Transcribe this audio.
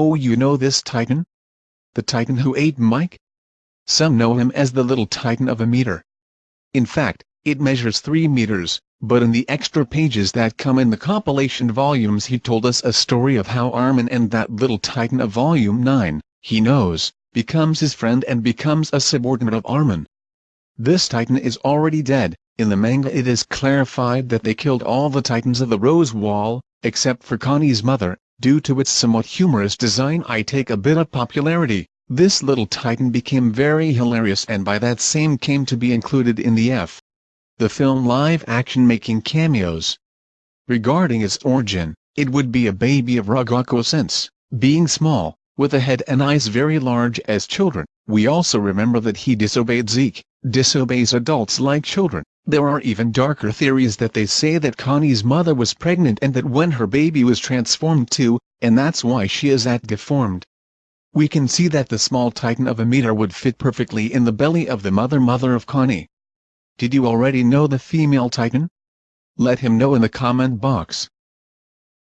Oh you know this Titan? The Titan who ate Mike? Some know him as the little Titan of a meter. In fact, it measures 3 meters, but in the extra pages that come in the compilation volumes he told us a story of how Armin and that little Titan of volume 9, he knows, becomes his friend and becomes a subordinate of Armin. This Titan is already dead, in the manga it is clarified that they killed all the Titans of the Rose Wall, except for Connie's mother, due to its somewhat humorous design I take a bit of popularity, this little Titan became very hilarious and by that same came to be included in the F. The film live-action making cameos. Regarding its origin, it would be a baby of Ragako sense, being small, with a head and eyes very large as children. We also remember that he disobeyed Zeke, disobeys adults like children. There are even darker theories that they say that Connie's mother was pregnant and that when her baby was transformed too, and that's why she is that deformed. We can see that the small titan of a meter would fit perfectly in the belly of the mother-mother of Connie. Did you already know the female titan? Let him know in the comment box.